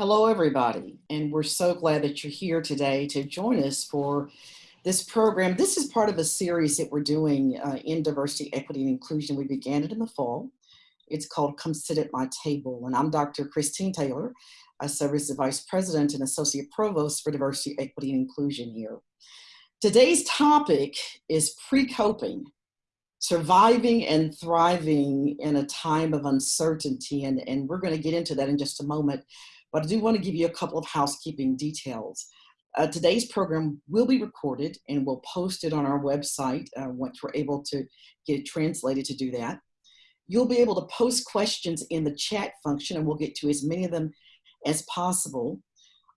Hello, everybody, and we're so glad that you're here today to join us for this program. This is part of a series that we're doing uh, in diversity, equity, and inclusion. We began it in the fall. It's called Come Sit at My Table, and I'm Dr. Christine Taylor. I serve as the Vice President and Associate Provost for Diversity, Equity, and Inclusion here. Today's topic is pre-coping, surviving and thriving in a time of uncertainty, and, and we're gonna get into that in just a moment but I do want to give you a couple of housekeeping details. Uh, today's program will be recorded and we'll post it on our website uh, once we're able to get it translated to do that. You'll be able to post questions in the chat function and we'll get to as many of them as possible.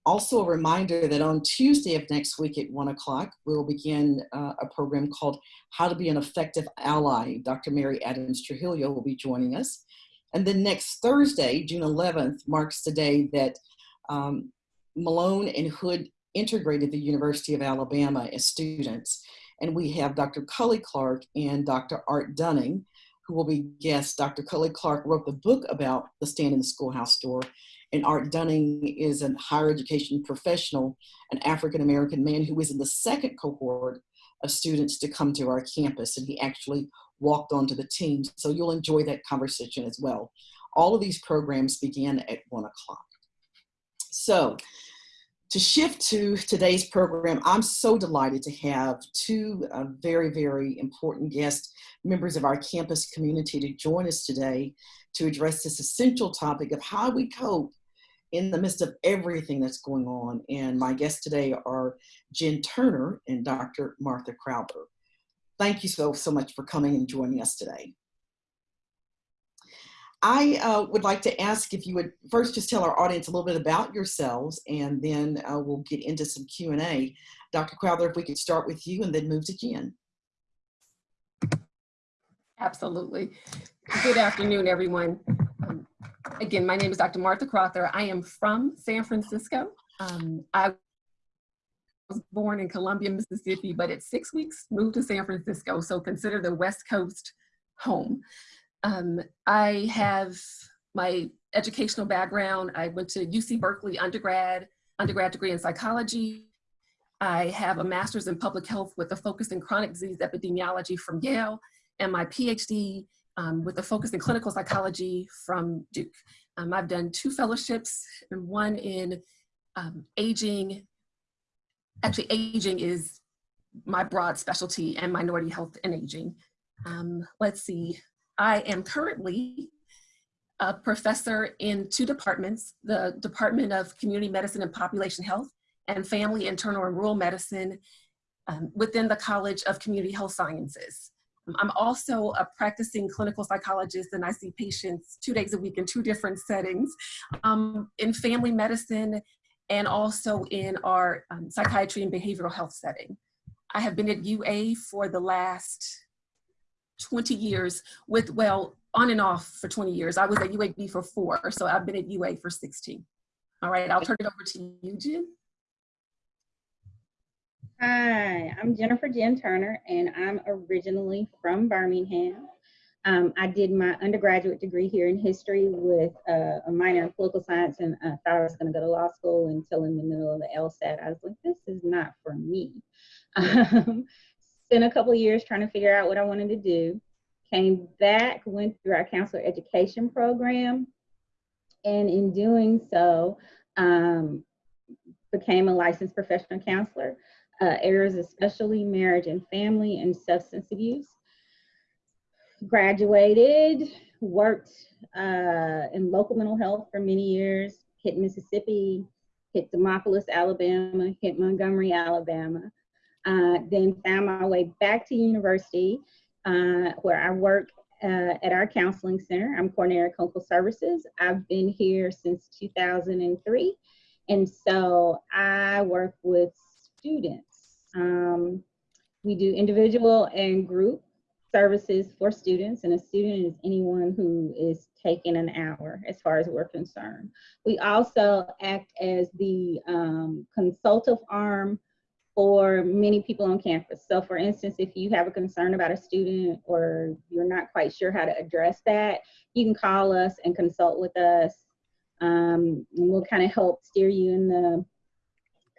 Also a reminder that on Tuesday of next week at one o'clock, we'll begin uh, a program called How to Be an Effective Ally. Dr. Mary Adams Trujillo will be joining us. And then next Thursday, June 11th, marks the day that um, Malone and Hood integrated the University of Alabama as students. And we have Dr. Cully Clark and Dr. Art Dunning, who will be guests. Dr. Cully Clark wrote the book about the stand in the schoolhouse door. And Art Dunning is a higher education professional, an African-American man who was in the second cohort of students to come to our campus. And he actually walked onto the team. So you'll enjoy that conversation as well. All of these programs begin at one o'clock. So to shift to today's program, I'm so delighted to have two uh, very, very important guests, members of our campus community to join us today to address this essential topic of how we cope in the midst of everything that's going on. And my guests today are Jen Turner and Dr. Martha Crowther. Thank you so, so much for coming and joining us today. I uh, would like to ask if you would first just tell our audience a little bit about yourselves and then uh, we'll get into some Q&A. Dr. Crowther, if we could start with you and then move to Jen. Absolutely. Good afternoon, everyone. Um, again, my name is Dr. Martha Crowther. I am from San Francisco. Um, I was born in Columbia, Mississippi, but at six weeks moved to San Francisco. So consider the West Coast home. Um, I have my educational background. I went to UC Berkeley undergrad, undergrad degree in psychology. I have a master's in public health with a focus in chronic disease epidemiology from Yale and my PhD um, with a focus in clinical psychology from Duke. Um, I've done two fellowships and one in um, aging actually aging is my broad specialty and minority health and aging. Um, let's see, I am currently a professor in two departments, the Department of Community Medicine and Population Health and Family, Internal and Rural Medicine um, within the College of Community Health Sciences. I'm also a practicing clinical psychologist and I see patients two days a week in two different settings um, in family medicine and also in our um, psychiatry and behavioral health setting. I have been at UA for the last 20 years with, well, on and off for 20 years. I was at UAB for four, so I've been at UA for 16. All right, I'll turn it over to you, Jen. Hi, I'm Jennifer Jen Turner, and I'm originally from Birmingham. Um, I did my undergraduate degree here in history with uh, a minor in political science, and I thought I was going to go to law school until in the middle of the LSAT, I was like, this is not for me. Um, spent a couple years trying to figure out what I wanted to do. Came back, went through our counselor education program, and in doing so, um, became a licensed professional counselor, uh, areas especially marriage and family and substance abuse graduated, worked uh, in local mental health for many years, hit Mississippi, hit Demopolis, Alabama, hit Montgomery, Alabama. Uh, then found my way back to university uh, where I work uh, at our counseling center. I'm coordinator of clinical services. I've been here since 2003. And so I work with students. Um, we do individual and group services for students, and a student is anyone who is taking an hour as far as we're concerned. We also act as the um, consultative arm for many people on campus. So for instance, if you have a concern about a student or you're not quite sure how to address that, you can call us and consult with us Um, and we'll kind of help steer you in the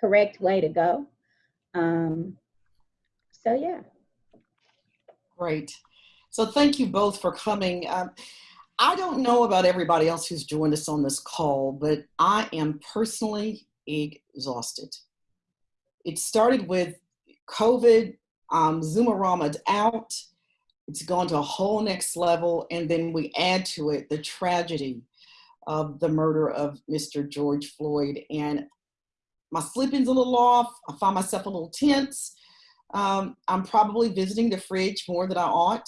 correct way to go. Um, so yeah. Great. So thank you both for coming. Um, I don't know about everybody else who's joined us on this call, but I am personally exhausted. It started with COVID, um, out. It's gone to a whole next level. And then we add to it the tragedy of the murder of Mr. George Floyd. And my sleeping's a little off. I find myself a little tense. Um, I'm probably visiting the fridge more than I ought.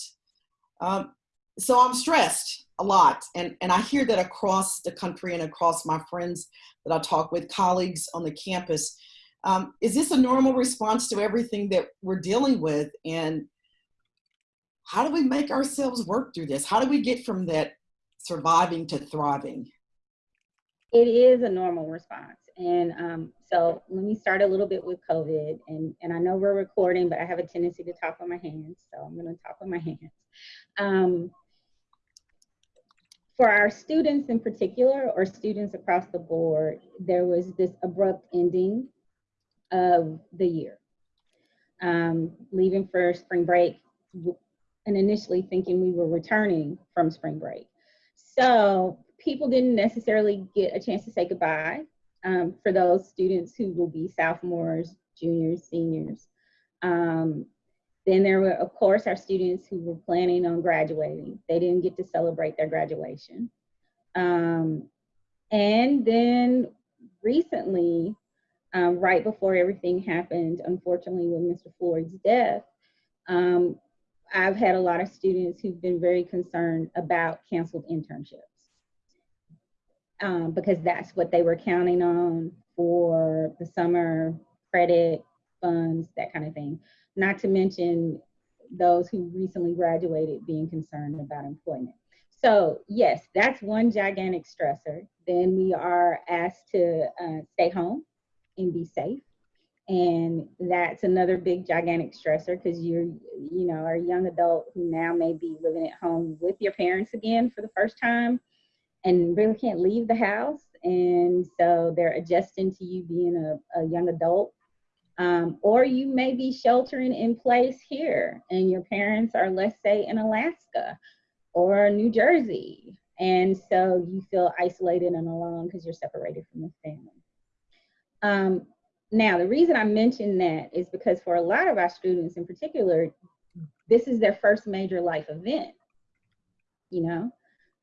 Um, so I'm stressed a lot. And, and I hear that across the country and across my friends that I talk with, colleagues on the campus. Um, is this a normal response to everything that we're dealing with? And how do we make ourselves work through this? How do we get from that surviving to thriving? It is a normal response. And um, so let me start a little bit with COVID. And, and I know we're recording, but I have a tendency to talk with my hands. So I'm going to talk with my hands. Um, for our students in particular, or students across the board, there was this abrupt ending of the year. Um, leaving for spring break and initially thinking we were returning from spring break. So people didn't necessarily get a chance to say goodbye um, for those students who will be sophomores, juniors, seniors. Um, then there were, of course, our students who were planning on graduating. They didn't get to celebrate their graduation. Um, and then recently, um, right before everything happened, unfortunately, with Mr. Floyd's death, um, I've had a lot of students who've been very concerned about canceled internships um, because that's what they were counting on for the summer credit funds, that kind of thing. Not to mention those who recently graduated being concerned about employment. So yes, that's one gigantic stressor. Then we are asked to uh, stay home and be safe. And that's another big gigantic stressor because you're, you know, a young adult who now may be living at home with your parents again for the first time and really can't leave the house. And so they're adjusting to you being a, a young adult. Um, or you may be sheltering in place here and your parents are, let's say, in Alaska or New Jersey. And so you feel isolated and alone because you're separated from the family. Um, now, the reason I mention that is because for a lot of our students in particular, this is their first major life event, you know?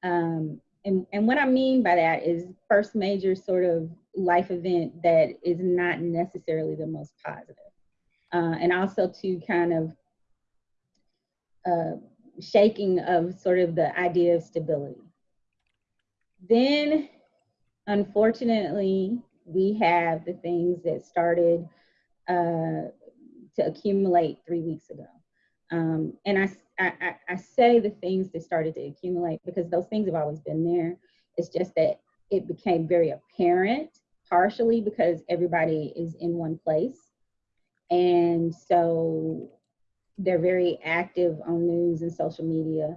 Um, and, and what I mean by that is first major sort of life event that is not necessarily the most positive. Uh, and also to kind of uh, shaking of sort of the idea of stability. Then, unfortunately, we have the things that started uh, to accumulate three weeks ago. Um, and I, I, I say the things that started to accumulate because those things have always been there. It's just that it became very apparent, partially because everybody is in one place. And so they're very active on news and social media,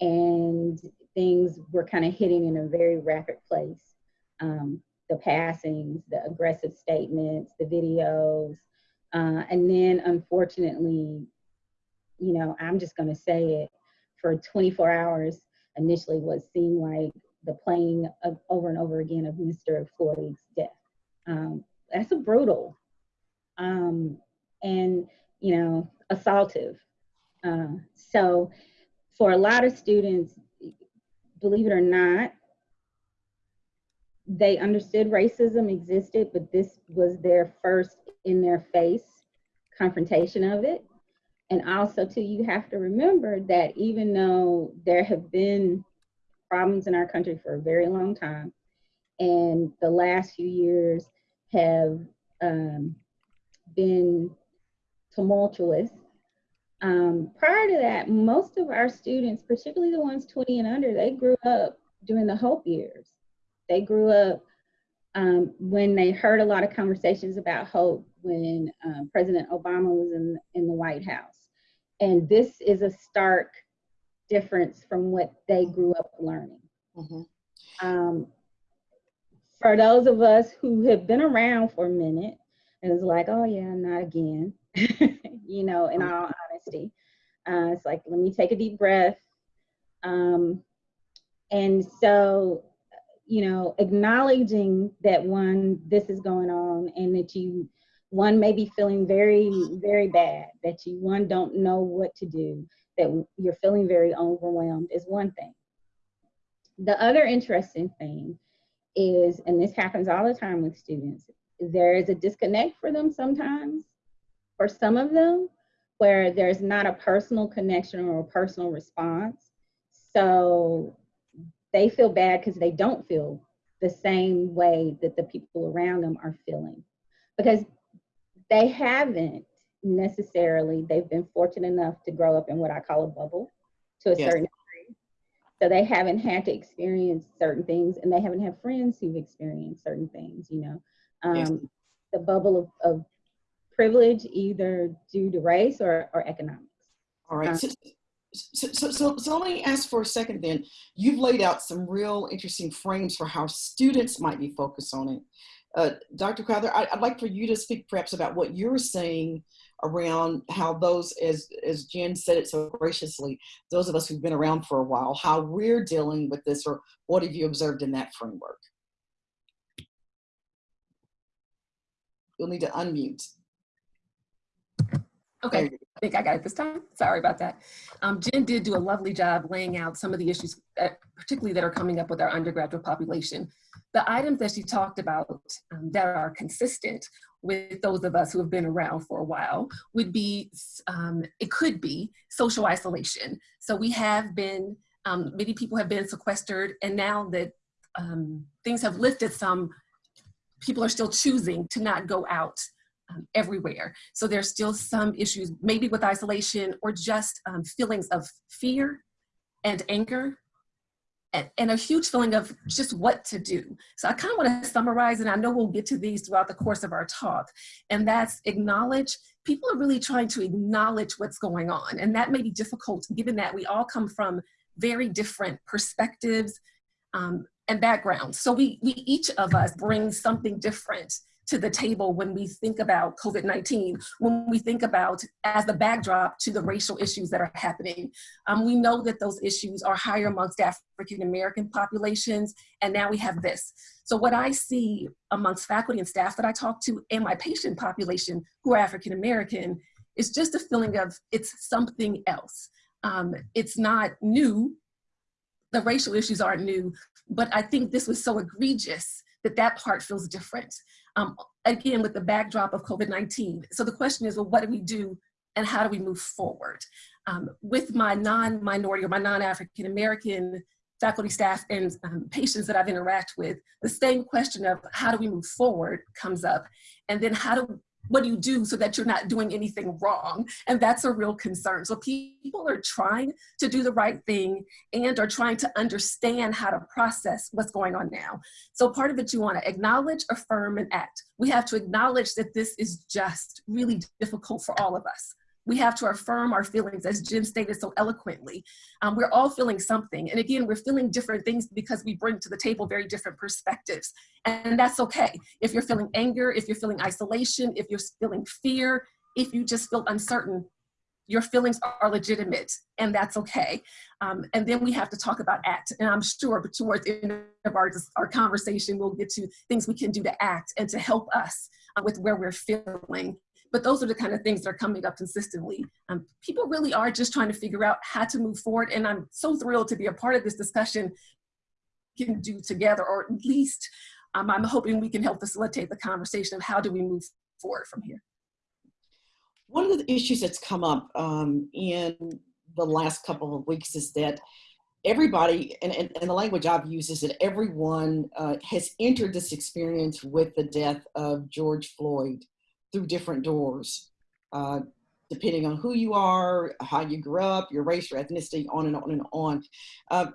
and things were kind of hitting in a very rapid place. Um, the passings, the aggressive statements, the videos, uh, and then unfortunately, you know, I'm just going to say it for 24 hours initially what seemed like the playing of, over and over again of Mr. Floyd's death. Um, that's a brutal um, and, you know, assaultive. Uh, so for a lot of students, believe it or not, they understood racism existed, but this was their first in their face confrontation of it. And also, too, you have to remember that even though there have been problems in our country for a very long time, and the last few years have um, been tumultuous. Um, prior to that, most of our students, particularly the ones 20 and under, they grew up during the Hope years. They grew up um, when they heard a lot of conversations about hope when um, President Obama was in, in the White House. And this is a stark difference from what they grew up learning. Mm-hmm. Um, for those of us who have been around for a minute, it was like, oh yeah, not again. you know, in all honesty, uh, it's like let me take a deep breath. Um, and so, you know, acknowledging that one, this is going on, and that you, one may be feeling very, very bad, that you one don't know what to do, that you're feeling very overwhelmed is one thing. The other interesting thing is, and this happens all the time with students, there is a disconnect for them sometimes, for some of them, where there's not a personal connection or a personal response. So they feel bad because they don't feel the same way that the people around them are feeling because they haven't necessarily they've been fortunate enough to grow up in what i call a bubble to a Yes. certain degree so they haven't had to experience certain things and they haven't had friends who've experienced certain things you know um, Yes. the bubble of, of privilege either due to race or, or economics All right. So, so, so, so, so let me ask for a second then. You've laid out some real interesting frames for how students might be focused on it. Uh, Dr. Crowther, I, I'd like for you to speak perhaps about what you're seeing around how those, as, as Jen said it so graciously, those of us who've been around for a while, how we're dealing with this or what have you observed in that framework? You'll need to unmute. Okay, I think I got it this time. Sorry about that. Um, Jen did do a lovely job laying out some of the issues, that, particularly that are coming up with our undergraduate population. The items that she talked about um, that are consistent with those of us who have been around for a while would be, um, it could be social isolation. So we have been, um, many people have been sequestered and now that um, things have lifted some, people are still choosing to not go out um, everywhere. So there's still some issues, maybe with isolation or just um, feelings of fear and anger and, a huge feeling of just what to do. So I kind of want to summarize, and I know we'll get to these throughout the course of our talk, and that's acknowledge. People are really trying to acknowledge what's going on, and that may be difficult given that we all come from very different perspectives um, and backgrounds. So we, we each of us bring something different to the table when we think about COVID-19, when we think about as the backdrop to the racial issues that are happening. Um, we know that those issues are higher amongst African-American populations, and now we have this. So what I see amongst faculty and staff that I talk to and my patient population who are African-American is just a feeling of it's something else. Um, it's not new, the racial issues aren't new, but I think this was so egregious that that part feels different. Um, again, with the backdrop of COVID-19. So the question is, well, what do we do and how do we move forward? Um, with my non-minority or my non-African American faculty, staff, and um, patients that I've interacted with, the same question of how do we move forward comes up. And then how do, what do you do so that you're not doing anything wrong? And that's a real concern. So people are trying to do the right thing and are trying to understand how to process what's going on now. So part of it you want to acknowledge, affirm, and act. We have to acknowledge that this is just really difficult for all of us. We have to affirm our feelings, as Jen stated so eloquently. Um, we're all feeling something. And again, we're feeling different things because we bring to the table very different perspectives. And that's okay. If you're feeling anger, if you're feeling isolation, if you're feeling fear, if you just feel uncertain, your feelings are legitimate and that's okay. Um, and then we have to talk about act. And I'm sure towards the end of our, our conversation, we'll get to things we can do to act and to help us uh, with where we're feeling. But those are the kind of things that are coming up consistently. Um, people really are just trying to figure out how to move forward. And I'm so thrilled to be a part of this discussion can do together, or at least um, I'm hoping we can help facilitate the conversation of how do we move forward from here. One of the issues that's come up um, in the last couple of weeks is that everybody, and, and, and the language I've used is that everyone uh, has entered this experience with the death of George Floyd through different doors, uh, depending on who you are, how you grew up, your race, your ethnicity, on and on and on. Uh,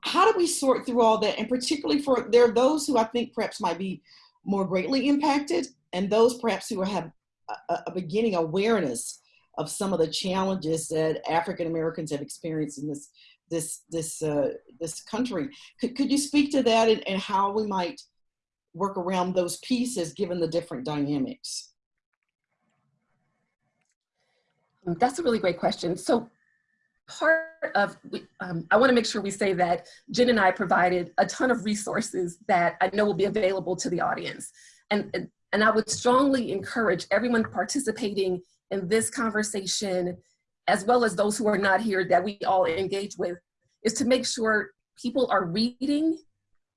how do we sort through all that? And particularly for, there are those who I think perhaps might be more greatly impacted and those perhaps who have a, a beginning awareness of some of the challenges that African Americans have experienced in this this this uh, this country. Could, could you speak to that and, and how we might work around those pieces given the different dynamics? That's a really great question. So part of, um, I wanna make sure we say that Jen and I provided a ton of resources that I know will be available to the audience. And, and I would strongly encourage everyone participating in this conversation, as well as those who are not here that we all engage with, is to make sure people are reading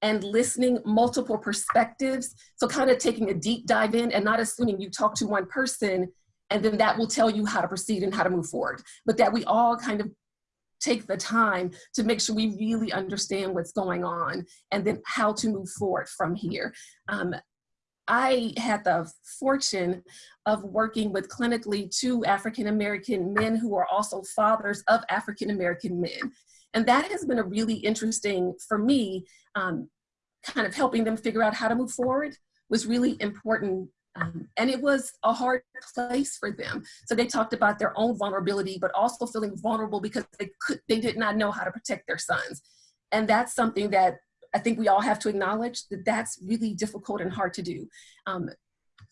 and listening multiple perspectives. So kind of taking a deep dive in and not assuming you talk to one person and then that will tell you how to proceed and how to move forward. But that we all kind of take the time to make sure we really understand what's going on and then how to move forward from here. Um, I had the fortune of working with clinically two African-American men who are also fathers of African-American men. And that has been a really interesting, for me, um, kind of helping them figure out how to move forward was really important. Um, and it was a hard place for them. So they talked about their own vulnerability, but also feeling vulnerable because they could, they did not know how to protect their sons. And that's something that I think we all have to acknowledge that that's really difficult and hard to do. Um,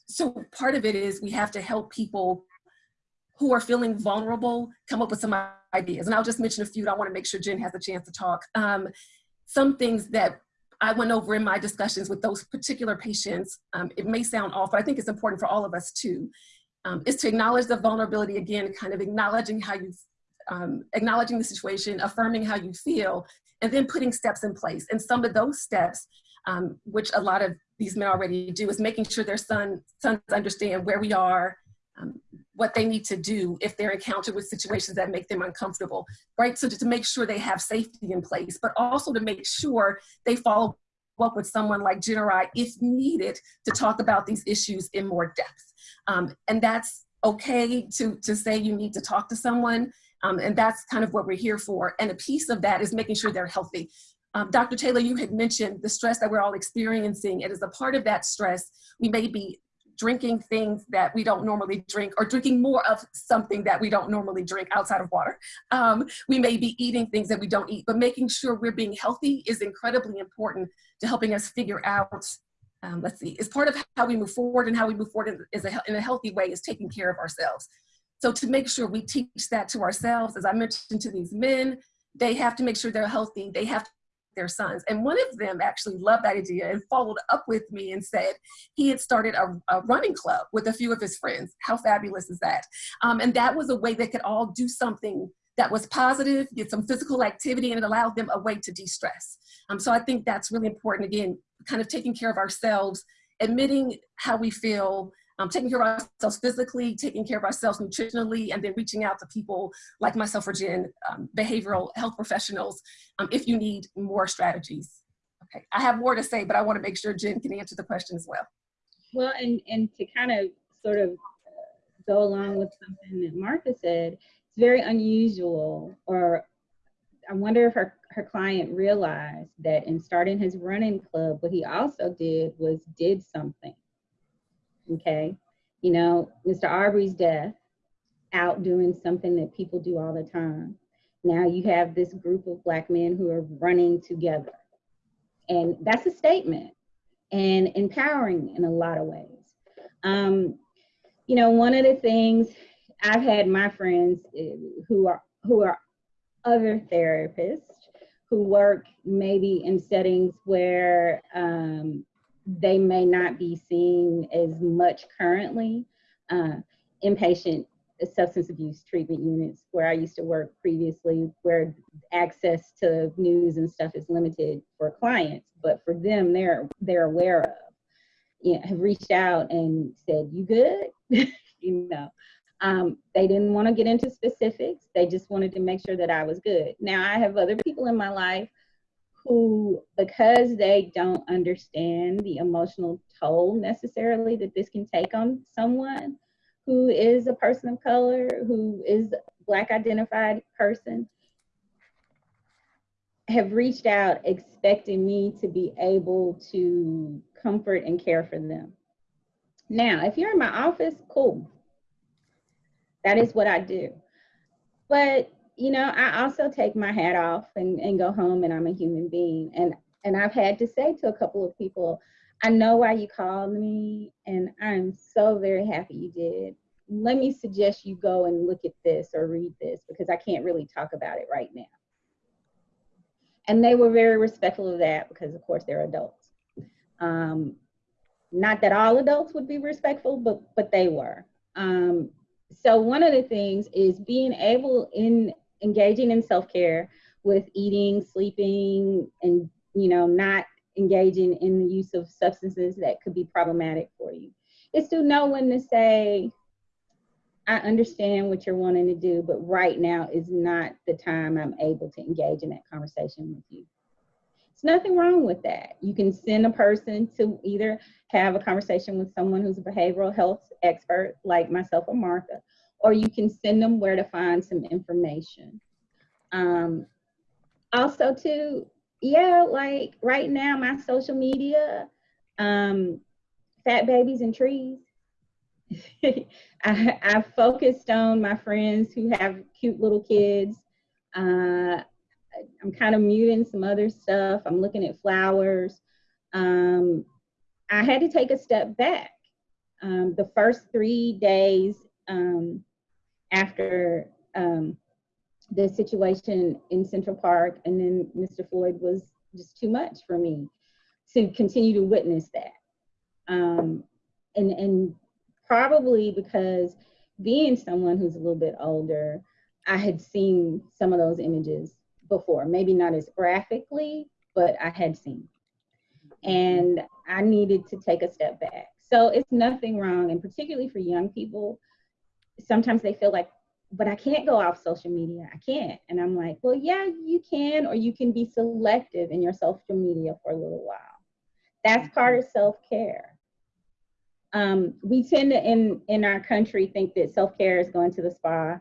so part of it is we have to help people who are feeling vulnerable come up with some ideas. And I'll just mention a few. I want to make sure Jen has a chance to talk. Um, some things that I went over in my discussions with those particular patients, um, it may sound off, but I think it's important for all of us too, um, is to acknowledge the vulnerability again, kind of acknowledging how you, um, acknowledging the situation, affirming how you feel, and then putting steps in place. And some of those steps, um, which a lot of these men already do, is making sure their son, sons understand where we are, um, what they need to do if they're encountered with situations that make them uncomfortable, right? So to, to make sure they have safety in place, but also to make sure they follow up with someone like Jen or I, if needed, to talk about these issues in more depth. Um, and that's okay to, to say you need to talk to someone, um, and that's kind of what we're here for. And a piece of that is making sure they're healthy. Um, Dr. Taylor, you had mentioned the stress that we're all experiencing. And as a part of that stress, we may be drinking things that we don't normally drink or drinking more of something that we don't normally drink outside of water. Um, we may be eating things that we don't eat, but making sure we're being healthy is incredibly important to helping us figure out, um, let's see, is part of how we move forward and how we move forward is a, in a healthy way is taking care of ourselves. So to make sure we teach that to ourselves, as I mentioned to these men, they have to make sure they're healthy. They have their sons. And one of them actually loved that idea and followed up with me and said he had started a, a running club with a few of his friends. How fabulous is that? Um, and that was a way they could all do something that was positive, get some physical activity, and it allowed them a way to de-stress. Um, so I think that's really important. Again, kind of taking care of ourselves, admitting how we feel, um, taking care of ourselves physically, taking care of ourselves nutritionally, and then reaching out to people like myself or Jen, um, behavioral health professionals, um, if you need more strategies. Okay, I have more to say, but I wanna make sure Jen can answer the question as well. Well, and, and to kind of sort of go along with something that Martha said, it's very unusual, or I wonder if her, her client realized that in starting his running club, what he also did was did something okay? You know, Mr. Arbery's death, out doing something that people do all the time. Now you have this group of black men who are running together. And that's a statement and empowering in a lot of ways. Um, you know, one of the things I've had my friends eh, who are who are other therapists who work maybe in settings where um, they may not be seeing as much currently. Uh, inpatient substance abuse treatment units where I used to work previously, where access to news and stuff is limited for clients, but for them, they're they're aware of. You know, have reached out and said, "You good?" you know, um, they didn't want to get into specifics. They just wanted to make sure that I was good. Now I have other people in my life who, because they don't understand the emotional toll necessarily that this can take on someone who is a person of color, who is Black identified person, have reached out expecting me to be able to comfort and care for them. Now, if you're in my office, cool. That is what I do. But you know, I also take my hat off and, and go home and I'm a human being. And and I've had to say to a couple of people, I know why you called me, and I'm so very happy you did. Let me suggest you go and look at this or read this because I can't really talk about it right now. And they were very respectful of that because, of course, they're adults. Um, not that all adults would be respectful, but but they were. Um, so one of the things is being able in engaging in self-care with eating, sleeping, and you know not engaging in the use of substances that could be problematic for you. It's to know when to say, I understand what you're wanting to do, but right now is not the time I'm able to engage in that conversation with you. There's nothing wrong with that. You can send a person to either have a conversation with someone who's a behavioral health expert like myself or Martha, or you can send them where to find some information. Um, also too, yeah, like right now, my social media, um, fat babies and trees. I, I focused on my friends who have cute little kids. Uh, I'm kind of muting some other stuff. I'm looking at flowers. Um, I had to take a step back. Um, the first three days um, after um, the situation in Central Park and then Mr. Floyd was just too much for me to continue to witness that. Um, and, and probably because being someone who's a little bit older, I had seen some of those images before, maybe not as graphically, but I had seen. And I needed to take a step back. So it's nothing wrong, and particularly for young people, sometimes they feel like but I can't go off social media. I can't. And I'm like, well, yeah, you can, or you can be selective in your social media for a little while. That's part of self-care. Um, we tend to, in, in our country, think that self-care is going to the spa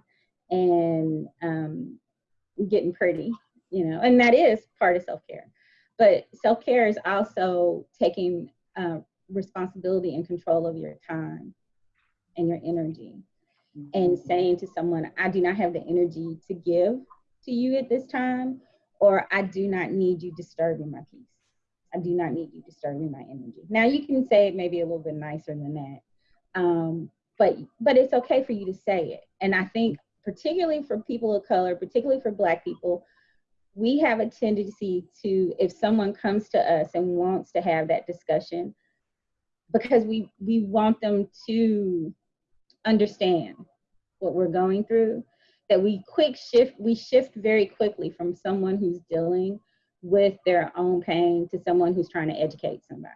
and um, getting pretty, you know, and that is part of self-care. But self-care is also taking uh, responsibility and control of your time and your energy and saying to someone, I do not have the energy to give to you at this time, or I do not need you disturbing my peace. I do not need you disturbing my energy. Now you can say it maybe a little bit nicer than that, um, but but it's okay for you to say it. And I think particularly for people of color, particularly for Black people, we have a tendency to, if someone comes to us and wants to have that discussion, because we we want them to understand what we're going through, that we quick shift, we shift very quickly from someone who's dealing with their own pain to someone who's trying to educate somebody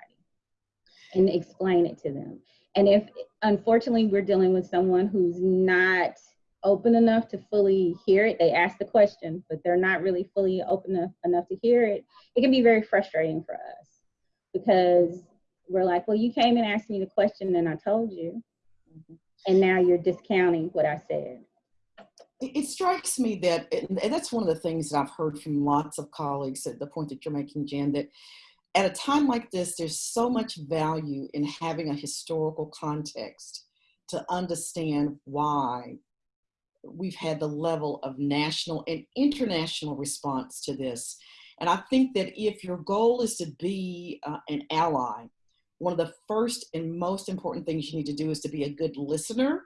and explain it to them. And if unfortunately we're dealing with someone who's not open enough to fully hear it, they ask the question, but they're not really fully open enough, enough to hear it, it can be very frustrating for us because we're like, well, you came and asked me the question and I told you. Mm-hmm and now you're discounting what I said. It strikes me that, and that's one of the things that I've heard from lots of colleagues at the point that you're making, Jen, that at a time like this, there's so much value in having a historical context to understand why we've had the level of national and international response to this. And I think that if your goal is to be uh, an ally, one of the first and most important things you need to do is to be a good listener.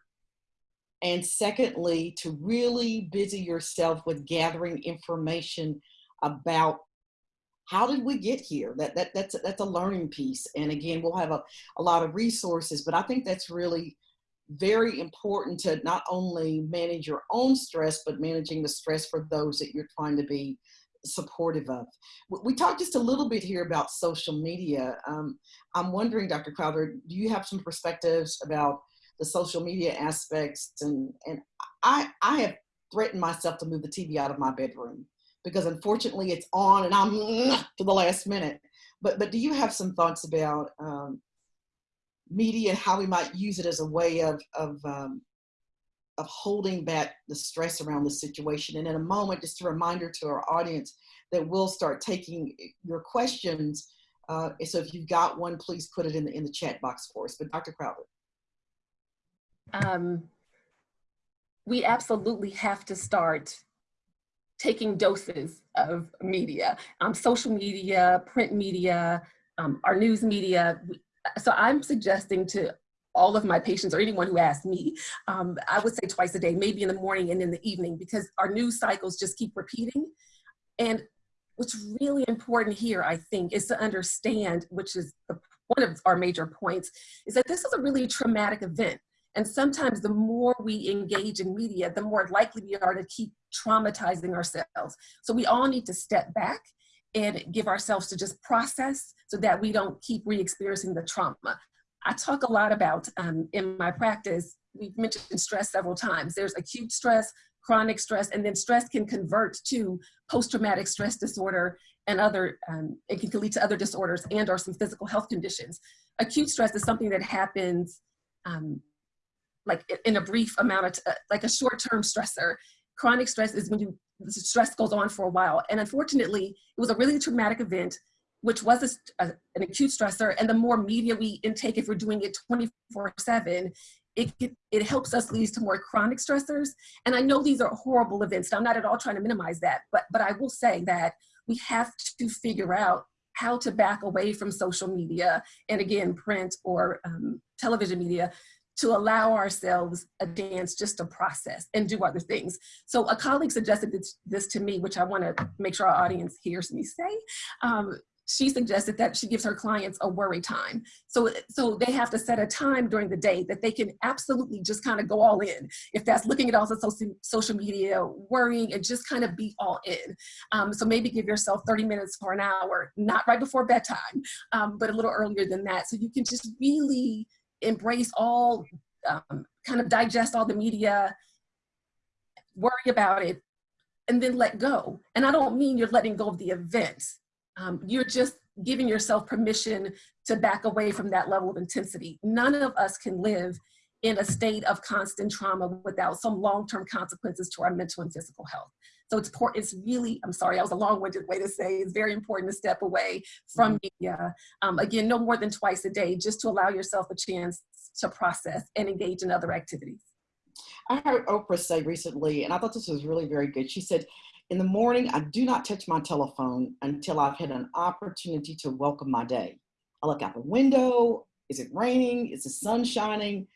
And secondly, to really busy yourself with gathering information about how did we get here? That, that, that's, that's a learning piece. And again, we'll have a, a lot of resources, but I think that's really very important to not only manage your own stress, but managing the stress for those that you're trying to be supportive of. We talked just a little bit here about social media. Um, I'm wondering, Dr. Crowther, do you have some perspectives about the social media aspects? And, and I, I have threatened myself to move the TV out of my bedroom because unfortunately it's on and I'm to the last minute. But, but do you have some thoughts about um, media and how we might use it as a way of, of um, of holding back the stress around the situation. And in a moment, just a reminder to our audience that we'll start taking your questions. Uh, so if you've got one, please put it in the, in the chat box for us. But Dr. Crowther. Um, we absolutely have to start taking doses of media, um, social media, print media, um, our news media. So I'm suggesting to all of my patients or anyone who asks me, um, I would say twice a day, maybe in the morning and in the evening, because our news cycles just keep repeating. And what's really important here, I think, is to understand, which is the, one of our major points, is that this is a really traumatic event. And sometimes the more we engage in media, the more likely we are to keep traumatizing ourselves. So we all need to step back and give ourselves to just process so that we don't keep re-experiencing the trauma. I talk a lot about um, in my practice, we've mentioned stress several times. There's acute stress, chronic stress, and then stress can convert to post-traumatic stress disorder and other, um, it can lead to other disorders and or some physical health conditions. Acute stress is something that happens um, like in a brief amount of, uh, like a short-term stressor. Chronic stress is when you, stress goes on for a while. And unfortunately, it was a really traumatic event which was a, a, an acute stressor, and the more media we intake, if we're doing it 24 seven, it, it, helps us lead to more chronic stressors. And I know these are horrible events. I'm not at all trying to minimize that, but, but I will say that we have to figure out how to back away from social media and again, print or um, television media to allow ourselves a dance just to process and do other things. So a colleague suggested this, this to me, which I wanna make sure our audience hears me say. Um, she suggested that she gives her clients a worry time. So, so they have to set a time during the day that they can absolutely just kind of go all in. If that's looking at all the social, social media, worrying, and just kind of be all in. Um, so maybe give yourself 30 minutes for an hour, not right before bedtime, um, but a little earlier than that. So you can just really embrace all, um, kind of digest all the media, worry about it, and then let go. And I don't mean you're letting go of the events um, you're just giving yourself permission to back away from that level of intensity. None of us can live in a state of constant trauma without some long-term consequences to our mental and physical health. So it's, it's really, I'm sorry, that was a long-winded way to say, it's very important to step away from mm-hmm. media. Um, again, no more than twice a day, just to allow yourself a chance to process and engage in other activities. I heard Oprah say recently, and I thought this was really very good. She said, in the morning, I do not touch my telephone until I've had an opportunity to welcome my day. I look out the window. Is it raining? Is the sun shining?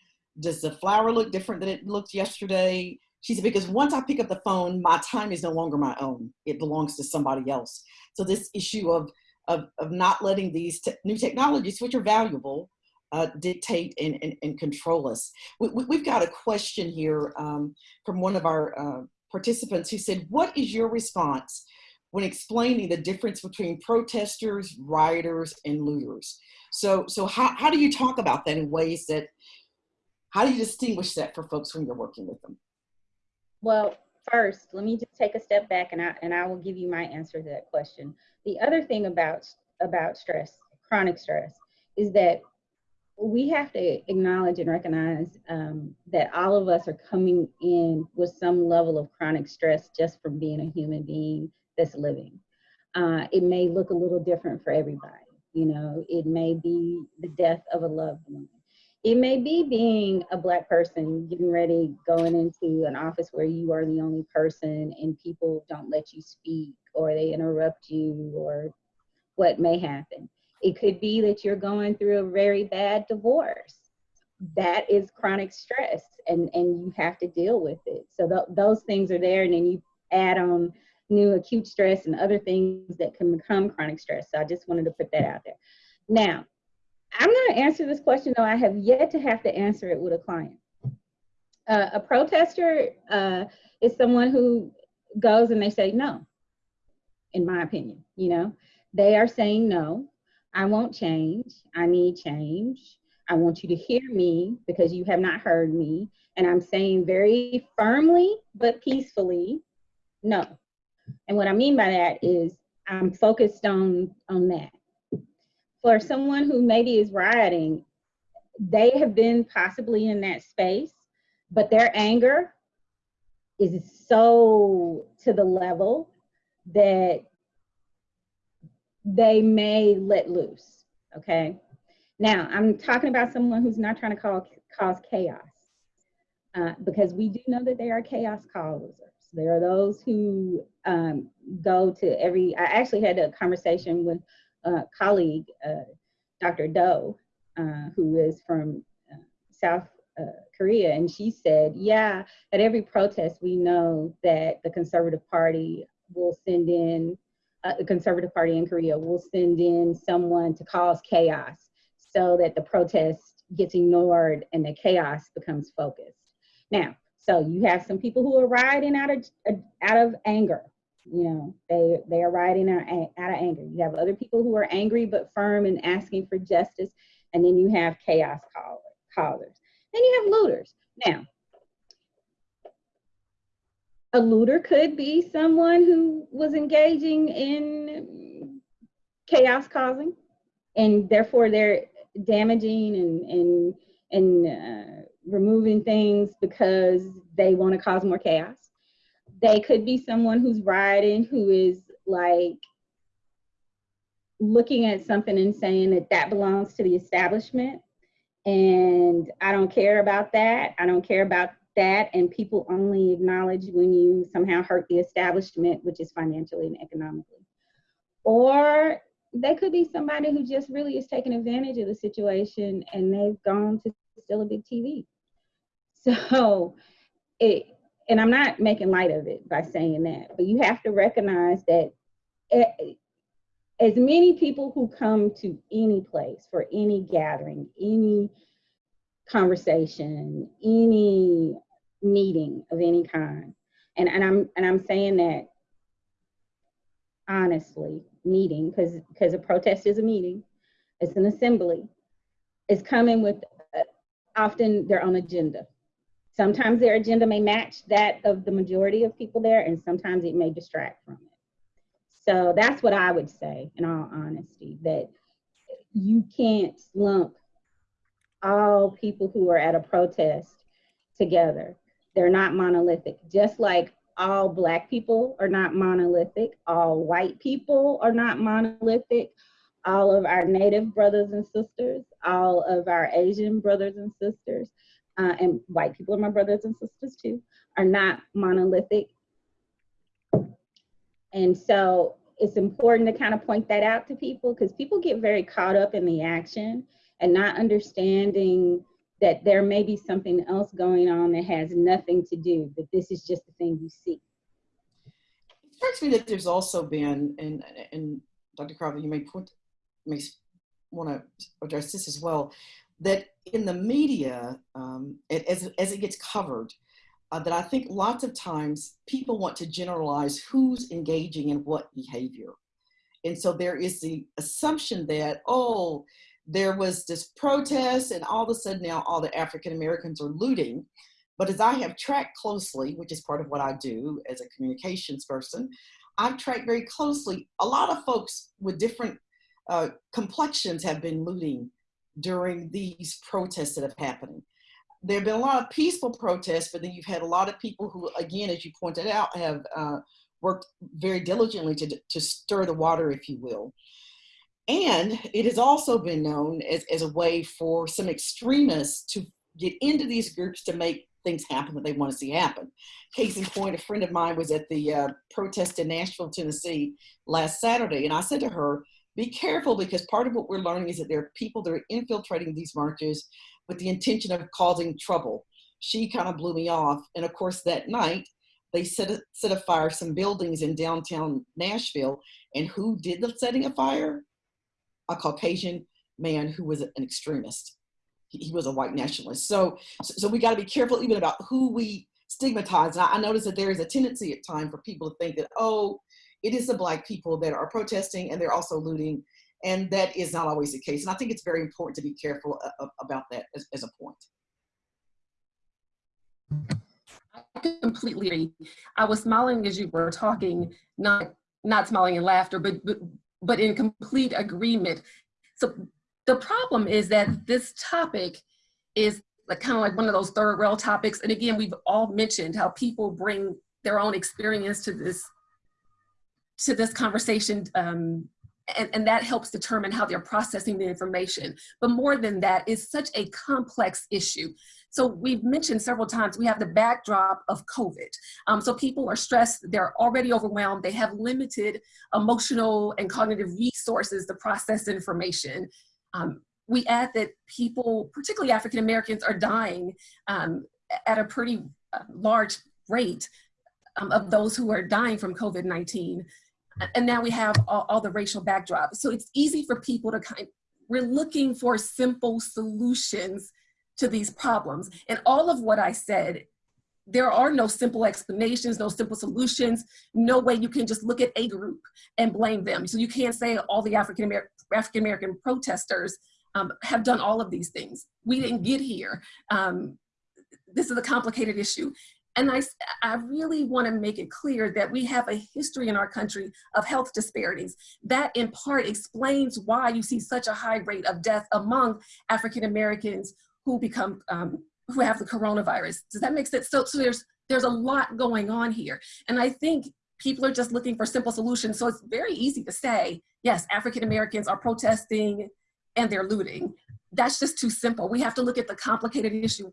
Does the flower look different than it looked yesterday? She said, because once I pick up the phone, my time is no longer my own. It belongs to somebody else. So this issue of, of, of not letting these te new technologies, which are valuable, uh, dictate and, and, and, control us. We, have got a question here um, from one of our uh, participants who said, what is your response when explaining the difference between protesters, rioters, and looters? So, so how, how do you talk about that in ways that, how do you distinguish that for folks when you're working with them? Well, first, let me just take a step back and I, and I will give you my answer to that question. The other thing about, about stress, chronic stress, is that we have to acknowledge and recognize um, that all of us are coming in with some level of chronic stress just from being a human being that's living. Uh, it may look a little different for everybody. You know, it may be the death of a loved one. It may be being a Black person getting ready, going into an office where you are the only person and people don't let you speak or they interrupt you or what may happen it could be that you're going through a very bad divorce. That is chronic stress and, and you have to deal with it. So th those things are there and then you add on new acute stress and other things that can become chronic stress. So I just wanted to put that out there. Now, I'm going to answer this question, though I have yet to have to answer it with a client. Uh, a protester uh, is someone who goes and they say no, in my opinion. You know, they are saying no. I won't change. I need change. I want you to hear me because you have not heard me. And I'm saying very firmly but peacefully, no. And what I mean by that is I'm focused on, on that. For someone who maybe is rioting, they have been possibly in that space, but their anger is so to the level that they may let loose, okay? Now, I'm talking about someone who's not trying to call, cause chaos uh, because we do know that there are chaos causers. There are those who um, go to every, I actually had a conversation with uh, colleague, uh, Dr. Doe, uh, who is from uh, South uh, Korea, and she said, yeah, at every protest, we know that the Conservative Party will send in, uh, the Conservative Party in Korea will send in someone to cause chaos so that the protest gets ignored and the chaos becomes focused. Now, so you have some people who are rioting out of out of anger. You know, they they are rioting out, out of anger. You have other people who are angry but firm and asking for justice, and then you have chaos call, callers. Then you have looters. Now, a looter could be someone who was engaging in chaos causing, and therefore they're damaging and and and uh, removing things because they want to cause more chaos. They could be someone who's rioting who is like looking at something and saying that that belongs to the establishment and I don't care about that. I don't care about that. And people only acknowledge when you somehow hurt the establishment, which is financially and economically. Or they could be somebody who just really is taking advantage of the situation and they've gone to steal a big TV. So it, and I'm not making light of it by saying that, but you have to recognize that it, as many people who come to any place for any gathering, any conversation, any meeting of any kind, and, and I'm and I'm saying that honestly, meeting because because a protest is a meeting, it's an assembly, is coming with uh, often their own agenda. Sometimes their agenda may match that of the majority of people there, and sometimes it may distract from it. So that's what I would say, in all honesty, that you can't lump all people who are at a protest together. They're not monolithic. Just like all Black people are not monolithic, all white people are not monolithic, all of our Native brothers and sisters, all of our Asian brothers and sisters, uh, and white people are my brothers and sisters too, are not monolithic. And so it's important to kind of point that out to people because people get very caught up in the action and not understanding that there may be something else going on that has nothing to do, but this is just the thing you see. It strikes me that there's also been, and, and Dr. Crowther, you may, may want to address this as well, that in the media, um, as, as it gets covered, uh, that I think lots of times people want to generalize who's engaging in what behavior. And so there is the assumption that, oh, there was this protest and all of a sudden now all the African Americans are looting. But as I have tracked closely, which is part of what I do as a communications person, I've tracked very closely. A lot of folks with different uh, complexions have been looting during these protests that have happened there have been a lot of peaceful protests, but then you've had a lot of people who, again, as you pointed out, have uh, worked very diligently to, to stir the water, if you will. And it has also been known as, as a way for some extremists to get into these groups to make things happen that they want to see happen. Case in point, a friend of mine was at the uh, protest in Nashville, Tennessee last Saturday, and I said to her, be careful because part of what we're learning is that there are people that are infiltrating these marches with the intention of causing trouble. She kind of blew me off. And of course, that night, they set, a, set afire some buildings in downtown Nashville. And who did the setting of fire? A Caucasian man who was an extremist. He, he was a white nationalist. So, so we got to be careful even about who we stigmatize. And I, I notice that there is a tendency at time for people to think that, oh, it is the black people that are protesting and they're also looting and that is not always the case. And I think it's very important to be careful uh, about that as, as a point. I completely agree. I was smiling as you were talking, not not smiling in laughter, but but, but in complete agreement. So the problem is that this topic is like kind of like one of those third rail topics. And again, we've all mentioned how people bring their own experience to this to this conversation um, and, and that helps determine how they're processing the information. But more than that, it's such a complex issue. So we've mentioned several times, we have the backdrop of COVID. Um, so people are stressed, they're already overwhelmed, they have limited emotional and cognitive resources to process information. Um, we add that people, particularly African Americans, are dying um, at a pretty uh, large rate um, of those who are dying from COVID-19. And now we have all, all, the racial backdrop. So it's easy for people to kind, we're looking for simple solutions to these problems. And all of what I said, there are no simple explanations, no simple solutions, no way you can just look at a group and blame them. So you can't say all the African American African American protesters um, have done all of these things. We didn't get here. Um, this is a complicated issue. And I, I really want to make it clear that we have a history in our country of health disparities. That in part explains why you see such a high rate of death among African Americans who become, um, who have the coronavirus. Does that make sense? So, so there's, there's a lot going on here. And I think people are just looking for simple solutions. So it's very easy to say, yes, African Americans are protesting and they're looting. That's just too simple. We have to look at the complicated issue.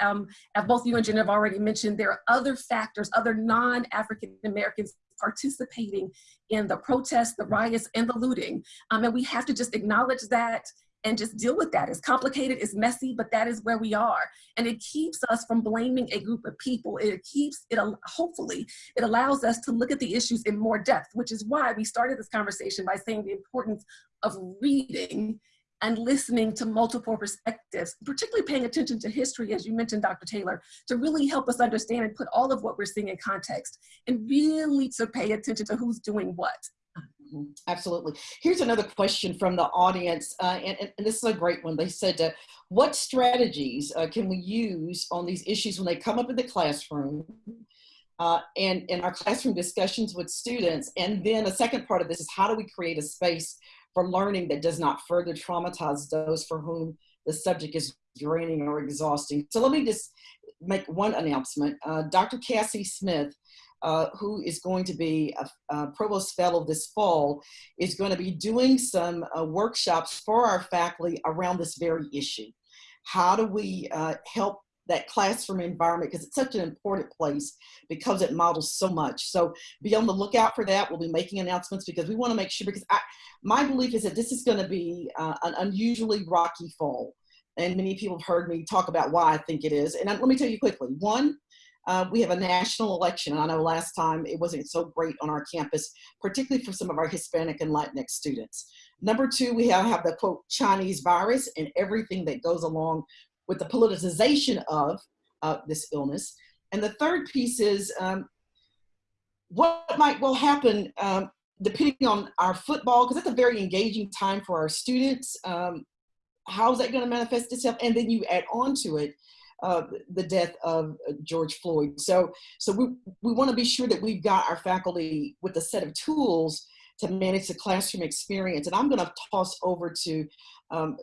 Um, as both you and Jen have already mentioned, there are other factors, other non-African Americans participating in the protests, the riots, and the looting. Um, and we have to just acknowledge that and just deal with that. It's complicated, it's messy, but that is where we are. And it keeps us from blaming a group of people. It keeps, it hopefully, it allows us to look at the issues in more depth, which is why we started this conversation by saying the importance of reading and listening to multiple perspectives, particularly paying attention to history, as you mentioned, Dr. Taylor, to really help us understand and put all of what we're seeing in context and really to pay attention to who's doing what. Mm-hmm. Absolutely. Here's another question from the audience, uh, and, and, this is a great one. They said, uh, what strategies uh, can we use on these issues when they come up in the classroom uh, and in our classroom discussions with students? And then a second part of this is how do we create a space for learning that does not further traumatize those for whom the subject is draining or exhausting? So let me just make one announcement. Uh, Dr. Cassie Smith uh, who is going to be a, a, provost fellow this fall, is going to be doing some uh, workshops for our faculty around this very issue. How do we uh, help that classroom environment because it's such an important place because it models so much. So be on the lookout for that. We'll be making announcements because we want to make sure because I, my belief is that this is going to be uh, an unusually rocky fall. And many people have heard me talk about why I think it is. And let me tell you quickly. One, uh, we have a national election. And I know last time it wasn't so great on our campus, particularly for some of our Hispanic and Latinx students. Number two, we have, have the quote Chinese virus and everything that goes along with the politicization of uh, this illness. And the third piece is um, what might well happen um, depending on our football, because that's a very engaging time for our students. Um, how is that going to manifest itself? And then you add on to it uh, the death of uh, George Floyd. So, so we, we want to be sure that we've got our faculty with a set of tools to manage the classroom experience. And I'm going to toss over to um,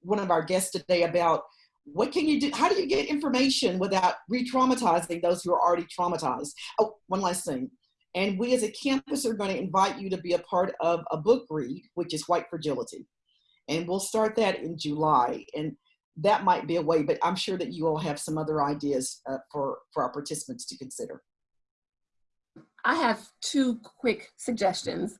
one of our guests today about what can you do? How do you get information without re-traumatizing those who are already traumatized? Oh, one last thing. And we as a campus are going to invite you to be a part of a book read, which is White Fragility. And we'll start that in July. And that might be a way, but I'm sure that you all have some other ideas uh, for, for our participants to consider. I have two quick suggestions.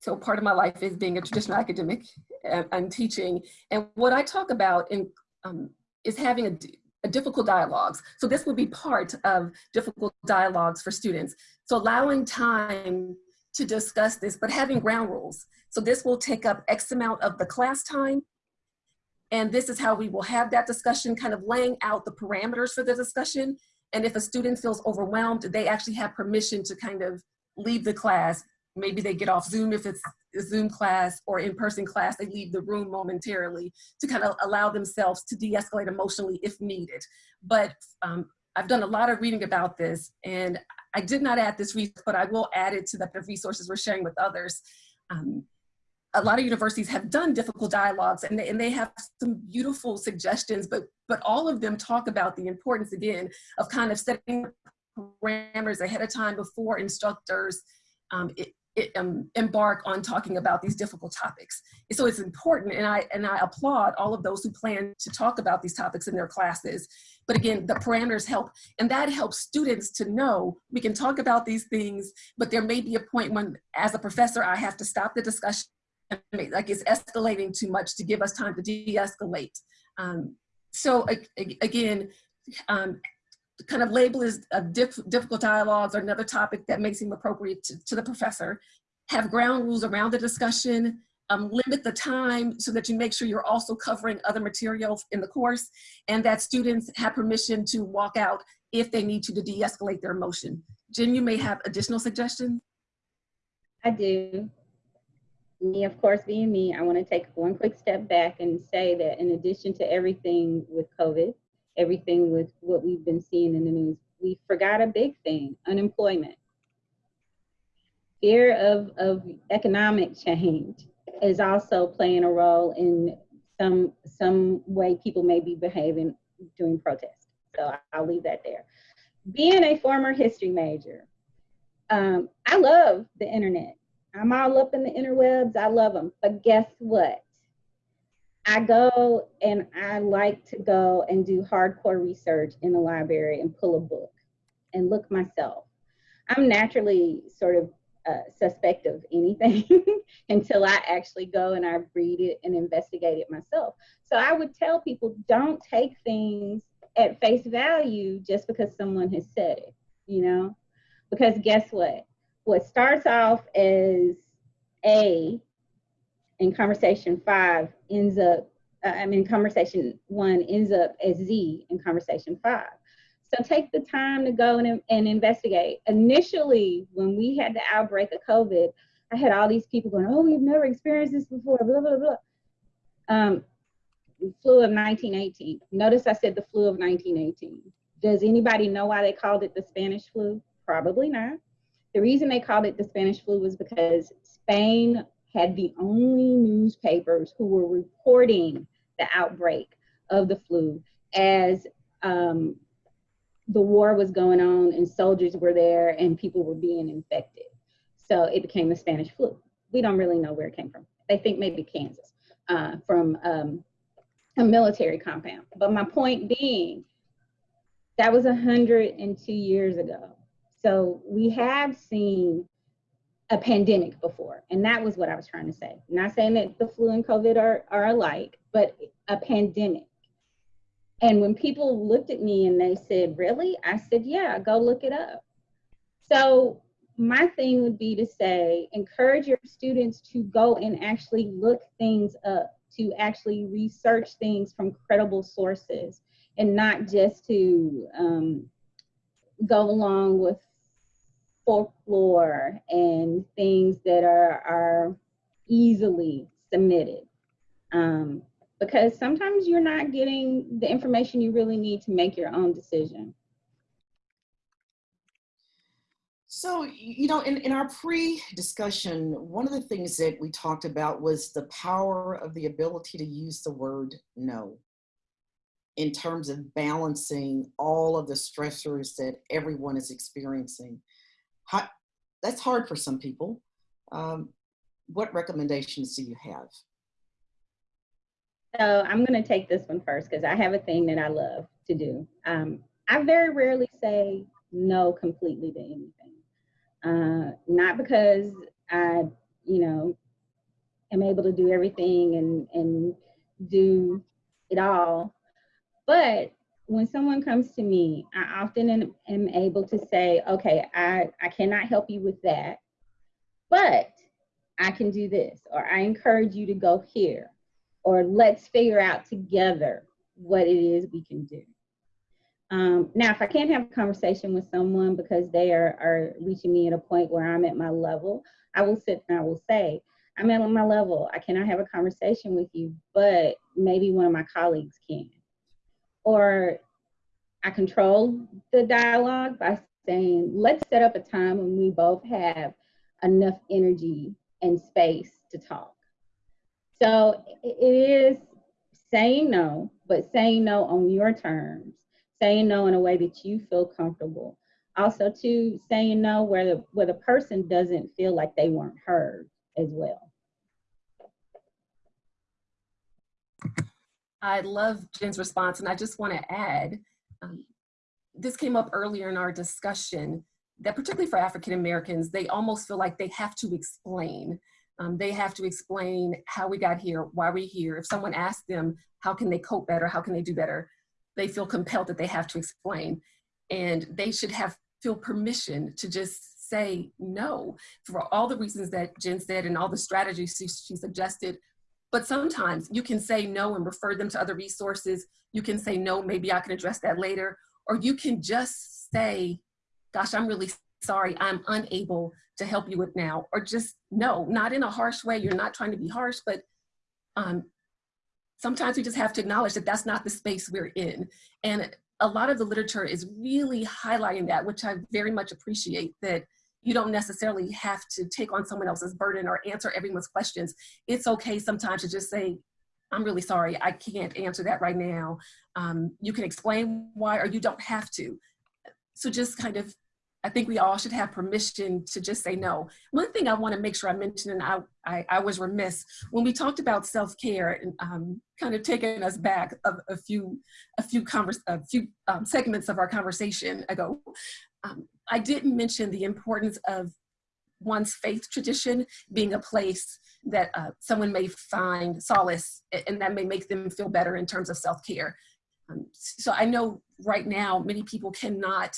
So part of my life is being a traditional academic and, teaching. And what I talk about in, um, is having a, a difficult dialogues. So this would be part of difficult dialogues for students. So allowing time to discuss this, but having ground rules. So this will take up X amount of the class time and this is how we will have that discussion, kind of laying out the parameters for the discussion. And if a student feels overwhelmed, they actually have permission to kind of leave the class. Maybe they get off Zoom if it's a Zoom class or in-person class, they leave the room momentarily to kind of allow themselves to de-escalate emotionally if needed. But um, I've done a lot of reading about this and I did not add this resource, but I will add it to the resources we're sharing with others. Um, a lot of universities have done difficult dialogues and they, and they have some beautiful suggestions, but, but all of them talk about the importance again of kind of setting parameters ahead of time before instructors um, um, embark on talking about these difficult topics. So it's important, and I and I applaud all of those who plan to talk about these topics in their classes. But again, the parameters help, and that helps students to know we can talk about these things, but there may be a point when, as a professor, I have to stop the discussion, like it's escalating too much to give us time to de-escalate. Um, so again, um, kind of label as a diff difficult dialogues or another topic that may seem appropriate to, to the professor. Have ground rules around the discussion, um, limit the time so that you make sure you're also covering other materials in the course and that students have permission to walk out if they need to to de-escalate their emotion. Jen, you may have additional suggestions. I do. Me, of course, being me, I want to take one quick step back and say that in addition to everything with COVID, everything with what we've been seeing in the news, we forgot a big thing, unemployment. Fear of, of economic change is also playing a role in some, some way people may be behaving during protests. So I'll leave that there. Being a former history major, um, I love the internet. I'm all up in the interwebs. I love them. But guess what? I go and I like to go and do hardcore research in the library and pull a book and look myself. I'm naturally sort of uh, suspect of anything until I actually go and I read it and investigate it myself. So I would tell people don't take things at face value just because someone has said it, you know? Because guess what? What starts off as A in conversation five ends up, uh, I mean, conversation one ends up as Z in conversation five. So take the time to go and, and investigate. Initially, when we had the outbreak of COVID, I had all these people going, oh, we've never experienced this before, blah, blah, blah. Um, flu of 1918. Notice I said the flu of 1918. Does anybody know why they called it the Spanish flu? Probably not. The reason they called it the Spanish flu was because Spain had the only newspapers who were reporting the outbreak of the flu as um, the war was going on and soldiers were there and people were being infected. So it became the Spanish flu. We don't really know where it came from. They think maybe Kansas uh, from um, a military compound. But my point being, that was 102 years ago. So we have seen a pandemic before. And that was what I was trying to say. not saying that the flu and COVID are, are alike, but a pandemic. And when people looked at me and they said, Really? I said, Yeah, go look it up. So my thing would be to say, encourage your students to go and actually look things up, to actually research things from credible sources, and not just to um, go along with folklore and things that are, are easily submitted. Um, because sometimes you're not getting the information you really need to make your own decision. So, you know, in, in our pre-discussion, one of the things that we talked about was the power of the ability to use the word no in terms of balancing all of the stressors that everyone is experiencing. How, that's hard for some people. Um, what recommendations do you have? So I'm going to take this one first because I have a thing that I love to do. Um, I very rarely say no completely to anything. Uh, not because I, you know, am able to do everything and, and do it all, but when someone comes to me, I often am, am able to say, okay, I, I cannot help you with that, but I can do this, or I encourage you to go here or let's figure out together what it is we can do. Um, now, if I can't have a conversation with someone because they are, are reaching me at a point where I'm at my level, I will sit and I will say, I'm at my level. I cannot have a conversation with you, but maybe one of my colleagues can. Or I control the dialogue by saying, let's set up a time when we both have enough energy and space to talk. So it is saying no, but saying no on your terms, saying no in a way that you feel comfortable. also to saying no where the where the person doesn't feel like they weren't heard as well. I love Jen's response, and I just want to add um, this came up earlier in our discussion that, particularly for African Americans, they almost feel like they have to explain. Um, they have to explain how we got here, why we're here. If someone asks them, how can they cope better, how can they do better, they feel compelled that they have to explain. And they should have feel permission to just say no for all the reasons that Jen said and all the strategies she, she suggested but sometimes you can say no and refer them to other resources. You can say no, maybe I can address that later. Or you can just say, gosh, I'm really sorry, I'm unable to help you with now. Or just no, not in a harsh way. You're not trying to be harsh, but um, sometimes we just have to acknowledge that that's not the space we're in. And a lot of the literature is really highlighting that, which I very much appreciate that you don't necessarily have to take on someone else's burden or answer everyone's questions. It's okay sometimes to just say, I'm really sorry, I can't answer that right now. Um, you can explain why, or you don't have to. So just kind of, I think we all should have permission to just say no. One thing I wanna make sure I mention, and I, I, I was remiss, when we talked about self-care and um, kind of taking us back a, a few, a few, converse, a few um, segments of our conversation ago, um, I didn't mention the importance of one's faith tradition being a place that uh, someone may find solace and that may make them feel better in terms of self-care. Um, so I know right now many people cannot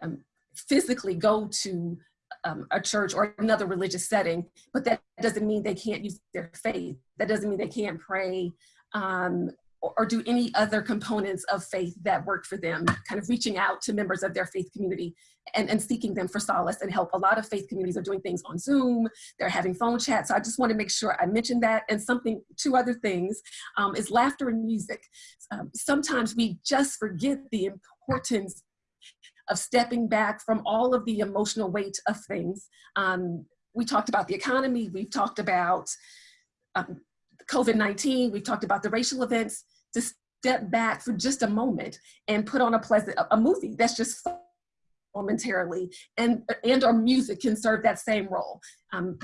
um, physically go to um, a church or another religious setting, but that doesn't mean they can't use their faith. That doesn't mean they can't pray um, or do any other components of faith that work for them, kind of reaching out to members of their faith community and, and seeking them for solace and help. A lot of faith communities are doing things on Zoom, they're having phone chats. So I just want to make sure I mention that. And something, two other things um, is laughter and music. Um, sometimes we just forget the importance of stepping back from all of the emotional weight of things. Um, we talked about the economy, we've talked about um, COVID-19, we've talked about the racial events, to step back for just a moment and put on a pleasant, a movie that's just momentarily and, and or music can serve that same role. Um,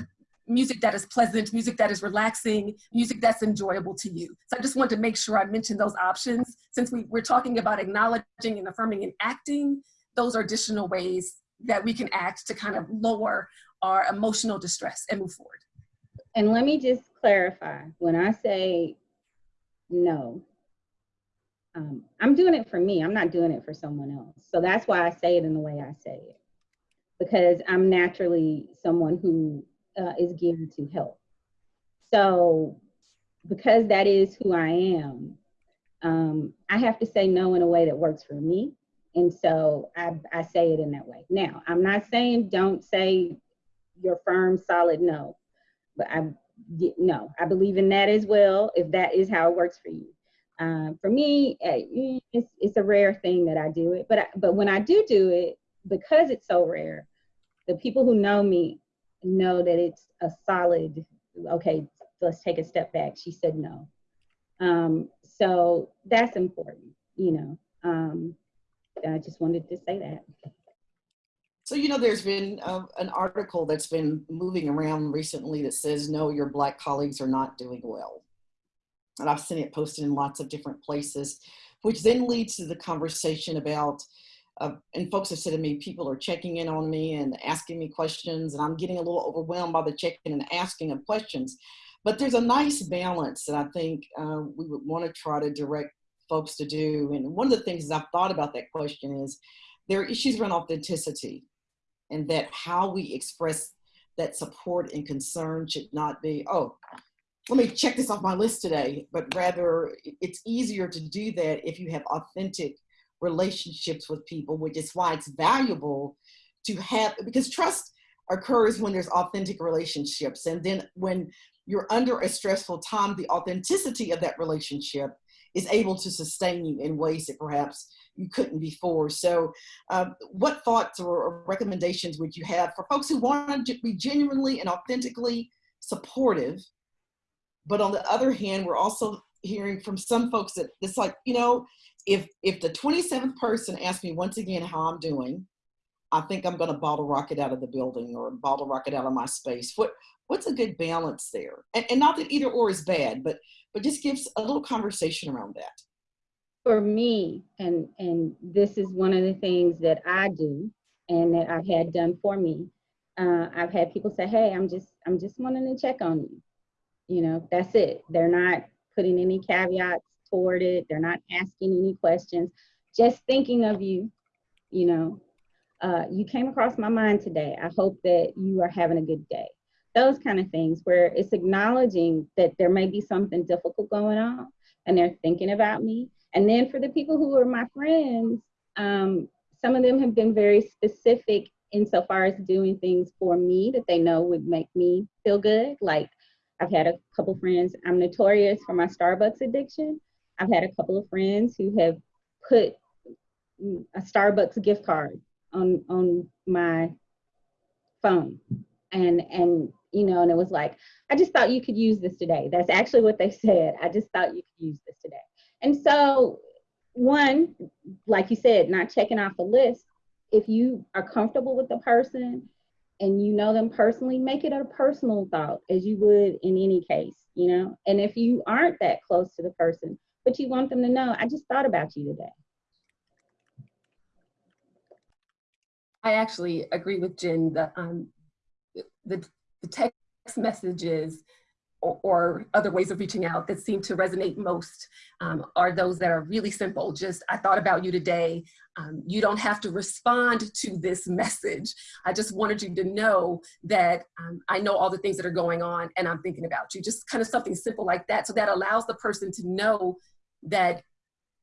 music that is pleasant, music that is relaxing, music that's enjoyable to you. So I just want to make sure I mention those options. Since we, we're talking about acknowledging and affirming and acting, those are additional ways that we can act to kind of lower our emotional distress and move forward. And let me just clarify, when I say no, um, I'm doing it for me. I'm not doing it for someone else. So that's why I say it in the way I say it, because I'm naturally someone who uh, is geared to help. So because that is who I am, um, I have to say no in a way that works for me. And so I, I say it in that way. Now, I'm not saying don't say your firm, solid no, but I, no, I believe in that as well, if that is how it works for you. Um, for me, eh, it's, it's a rare thing that I do it, but I, but when I do do it, because it's so rare, the people who know me know that it's a solid. Okay, let's take a step back. She said no, um, so that's important. You know, um, I just wanted to say that. So, you know, there's been uh, an article that's been moving around recently that says, no, your Black colleagues are not doing well and I've seen it posted in lots of different places, which then leads to the conversation about, uh, and folks have said to me, people are checking in on me and asking me questions, and I'm getting a little overwhelmed by the checking and asking of questions. But there's a nice balance that I think uh, we would want to try to direct folks to do. And one of the things I've thought about that question is there are issues around authenticity and that how we express that support and concern should not be, oh, let me check this off my list today, but rather it's easier to do that if you have authentic relationships with people, which is why it's valuable to have, because trust occurs when there's authentic relationships. And then when you're under a stressful time, the authenticity of that relationship is able to sustain you in ways that perhaps you couldn't before. So um, what thoughts or recommendations would you have for folks who want to be genuinely and authentically supportive but on the other hand, we're also hearing from some folks that it's like, you know, if if the 27th person asks me once again how I'm doing, I think I'm going to bottle rocket out of the building or bottle rocket out of my space. What what's a good balance there? And, and not that either or is bad, but but just gives a little conversation around that. For me, and and this is one of the things that I do and that I've had done for me. Uh, I've had people say, "Hey, I'm just I'm just wanting to check on you." You know, that's it. They're not putting any caveats toward it. They're not asking any questions. Just thinking of you. You know, uh, you came across my mind today. I hope that you are having a good day. Those kind of things where it's acknowledging that there may be something difficult going on and they're thinking about me. And then for the people who are my friends, um, some of them have been very specific insofar as doing things for me that they know would make me feel good. Like I've had a couple friends, I'm notorious for my Starbucks addiction. I've had a couple of friends who have put a Starbucks gift card on on my phone. And and you know and it was like i just thought you could use this today. That's actually what they said. I just thought you could use this today. And so one like you said not checking off a list if you are comfortable with the person and you know them personally make it a personal thought as you would in any case you know? And if you aren't that close to the person but you want them to know i just thought about you today. I actually agree with Jen that um, the, the text messages or, other ways of reaching out that seem to resonate most um, are those that are really simple. Just, I thought about you today. Um, you don't have to respond to this message. I just wanted you to know that um, I know all the things that are going on and I'm thinking about you. Just kind of something simple like that. So that allows the person to know that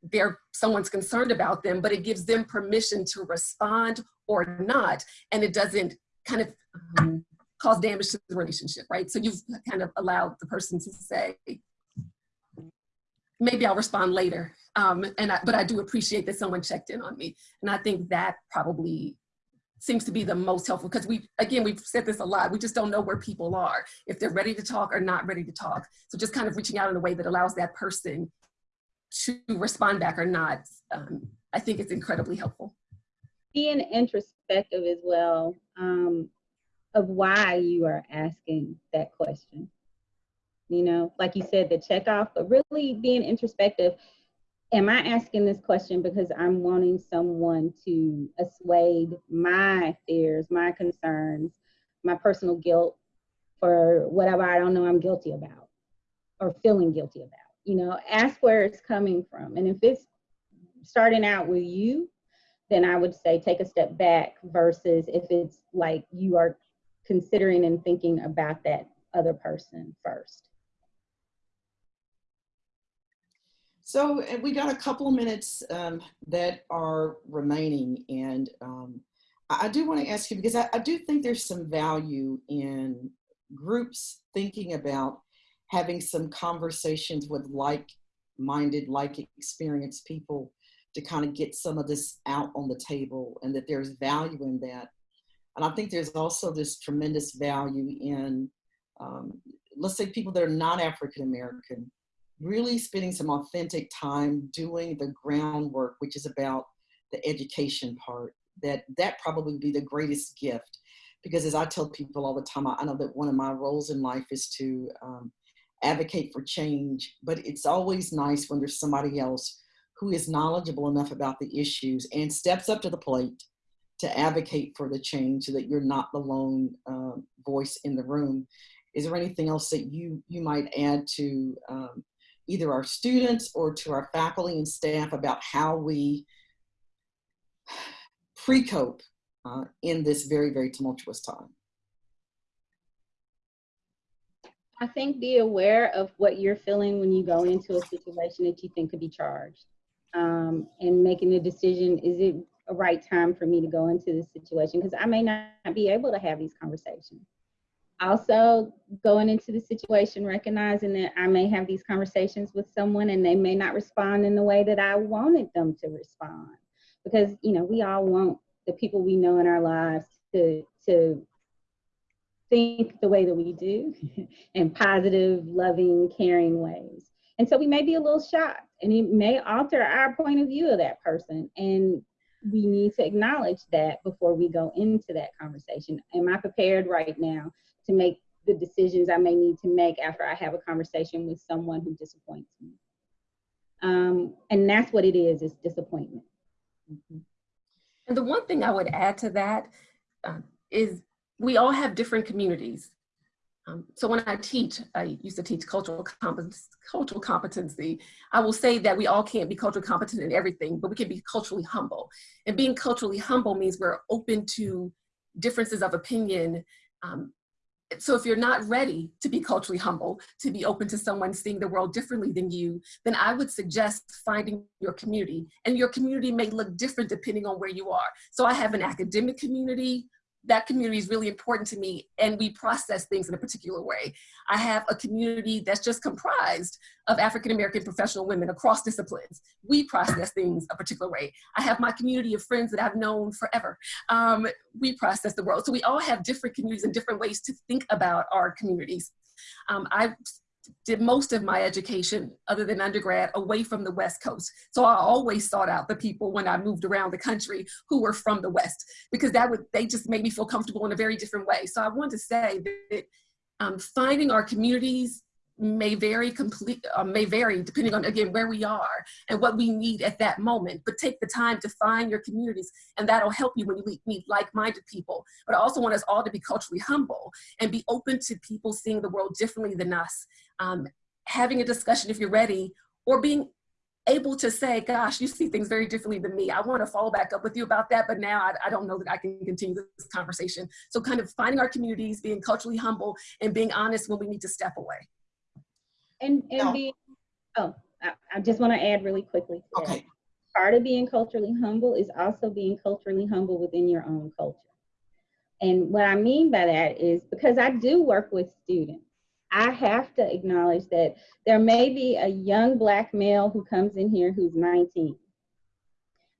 they're someone's concerned about them, but it gives them permission to respond or not, and it doesn't kind of um, cause damage to the relationship, right? So you've kind of allowed the person to say, maybe I'll respond later, um, and I, but I do appreciate that someone checked in on me, and I think that probably seems to be the most helpful because we again we've said this a lot we just don't know where people are if they're ready to talk or not ready to talk so just kind of reaching out in a way that allows that person to respond back or not, um, I think it's incredibly helpful. Being introspective as well um, of why you are asking that question. You know, like you said, the check off, but really being introspective. Am I asking this question because I'm wanting someone to assuage my fears, my concerns, my personal guilt for whatever I don't know I'm guilty about or feeling guilty about? you know, ask where it's coming from. And if it's starting out with you, then I would say take a step back versus if it's like you are considering and thinking about that other person first. So we got a couple of minutes um, that are remaining and um, I do want to ask you because I, I do think there's some value in groups thinking about having some conversations with like-minded, like-experienced people to kind of get some of this out on the table and that there's value in that. And I think there's also this tremendous value in, um, let's say people that are not African-American, really spending some authentic time doing the groundwork, which is about the education part, that that probably would be the greatest gift. Because as I tell people all the time, I, I know that one of my roles in life is to um, advocate for change, but it's always nice when there's somebody else who is knowledgeable enough about the issues and steps up to the plate to advocate for the change so that you're not the lone uh, voice in the room. Is there anything else that you, you might add to um, either our students or to our faculty and staff about how we pre-cope uh, in this very, very tumultuous time? I think be aware of what you're feeling when you go into a situation that you think could be charged um, and making a decision, is it a right time for me to go into this situation? Because I may not be able to have these conversations. Also, going into the situation, recognizing that I may have these conversations with someone and they may not respond in the way that I wanted them to respond. Because, you know, we all want the people we know in our lives to, to think the way that we do in positive, loving, caring ways. And so we may be a little shocked and it may alter our point of view of that person. And we need to acknowledge that before we go into that conversation. Am I prepared right now to make the decisions I may need to make after I have a conversation with someone who disappoints me? Um, and that's what it is, is disappointment. Mhm. And the one thing I would add to that um, is we all have different communities. Um, so when I teach, I used to teach cultural competence, cultural competency. I will say that we all can't be culturally competent in everything, but we can be culturally humble. And being culturally humble means we're open to differences of opinion. Um, so if you're not ready to be culturally humble, to be open to someone seeing the world differently than you, then I would suggest finding your community. And your community may look different depending on where you are. So I have an academic community, that community is really important to me and we process things in a particular way. I have a community that's just comprised of African American professional women across disciplines. We process things a particular way. I have my community of friends that I've known forever. Um, we process the world. So we all have different communities and different ways to think about our communities. Um, I did most of my education other than undergrad away from the west coast. So i always sought out the people when i moved around the country who were from the west because that would they just made me feel comfortable in a very different way. So i want to say that um, finding our communities may vary complete uh, may vary depending on again where we are and what we need at that moment. But take the time to find your communities and that'll help you when you meet like-minded people. But i also want us all to be culturally humble and be open to people seeing the world differently than us um, having a discussion if you're ready or being able to say gosh you see things very differently than me i want to follow back up with you about that but now I, I don't know that i can continue this conversation so kind of finding our communities being culturally humble and being honest when we need to step away And, and No. being, oh, I, I just want to add really quickly. Okay, Part of being culturally humble is also being culturally humble within your own culture. And what I mean by that is because I do work with students, I have to acknowledge that there may be a young black male who comes in here who's 19.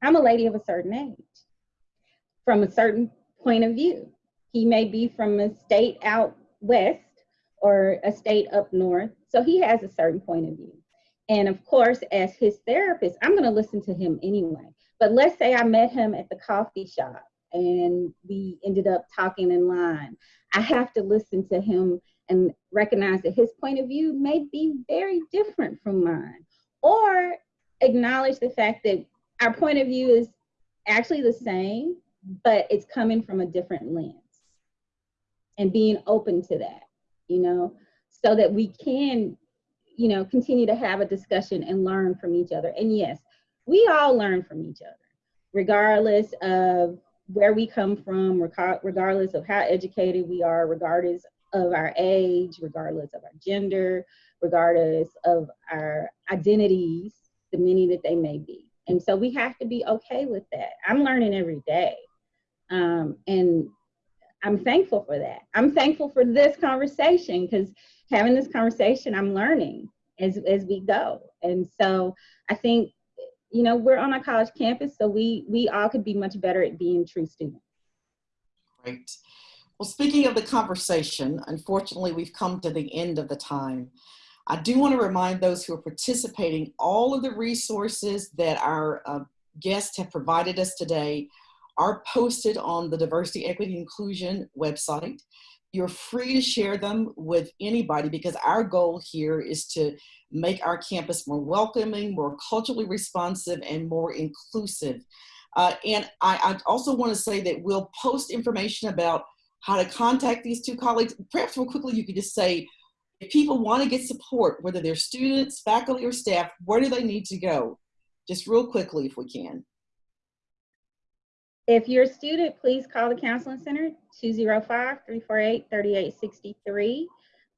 I'm a lady of a certain age from a certain point of view. He may be from a state out west or a state up north, so he has a certain point of view. And of course, as his therapist, I'm going to listen to him anyway. But let's say I met him at the coffee shop and we ended up talking in line. I have to listen to him and recognize that his point of view may be very different from mine, or acknowledge the fact that our point of view is actually the same, but it's coming from a different lens and being open to that, you know, so that we can, you know, continue to have a discussion and learn from each other. And yes, we all learn from each other, regardless of where we come from, regardless of how educated we are, regardless of our age, regardless of our gender, regardless of our identities, the many that they may be. And so we have to be okay with that. I'm learning every day. Um, and I'm thankful for that. I'm thankful for this conversation because having this conversation, I'm learning as, as we go. And so I think, you know, we're on a college campus, so we, we all could be much better at being true students. great. Well, speaking of the conversation, unfortunately, we've come to the end of the time. I do want to remind those who are participating, all of the resources that our uh, guests have provided us today are posted on the Diversity, Equity, Inclusion website. You're free to share them with anybody because our goal here is to make our campus more welcoming, more culturally responsive, and more inclusive. Uh, and I, I also want to say that we'll post information about how to contact these two colleagues. Perhaps real quickly, you could just say, if people want to get support, whether they're students, faculty, or staff, where do they need to go? Just real quickly, if we can. If you're a student, please call the Counseling Center, 205-348-3863.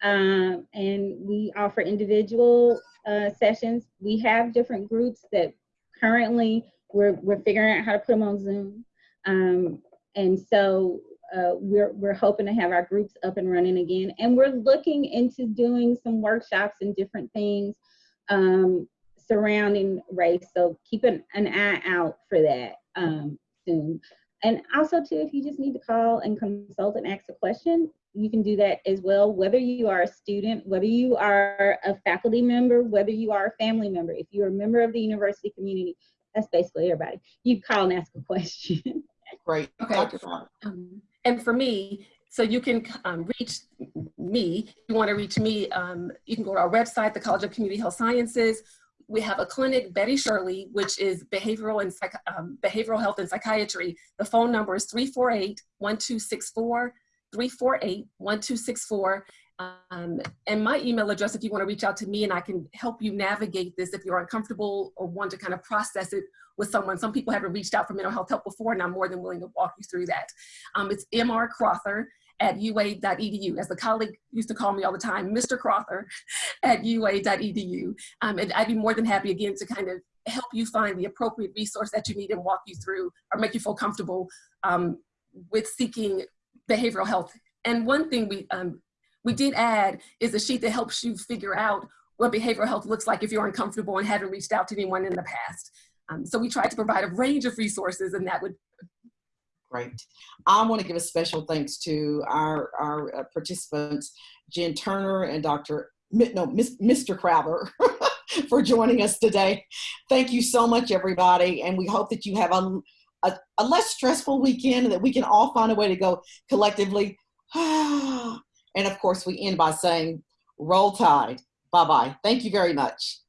Um, and we offer individual uh, sessions. We have different groups that currently we're, we're figuring out how to put them on Zoom. Um, and so uh, we're, we're hoping to have our groups up and running again. And we're looking into doing some workshops and different things um, surrounding race. So keep an, an eye out for that um, soon. And also too, if you just need to call and consult and ask a question, you can do that as well, whether you are a student, whether you are a faculty member, whether you are a family member. If you're a member of the university community, that's basically everybody. You call and ask a question. Great. Okay. Dr. Um, and for me, so you can um, reach me. You want to reach me, um, you can go to our website, the College of Community Health Sciences. We have a clinic, Betty Shirley, which is behavioral and psych- um, behavioral health and psychiatry. The phone number is 348-1264, 348-1264. Um, and my email address, if you want to reach out to me and I can help you navigate this if you're uncomfortable or want to kind of process it with someone. Some people haven't reached out for mental health help before, and I'm more than willing to walk you through that. Um, it's Mr. Crowther at ua.edu. As the colleague used to call me all the time, Mr. Crowther at ua.edu. Um, and I'd be more than happy again to kind of help you find the appropriate resource that you need and walk you through or make you feel comfortable um, with seeking behavioral health. And one thing we, um, we did add is a sheet that helps you figure out what behavioral health looks like if you're uncomfortable and haven't reached out to anyone in the past. Um, so we tried to provide a range of resources and that would Great. I want to give a special thanks to our, our uh, participants, Jen Turner and Dr. No, Mr. Crowther for joining us today. Thank you so much, everybody. And we hope that you have a, a, a less stressful weekend and that we can all find a way to go collectively. and of course, we end by saying, roll tide. Bye bye. Thank you very much.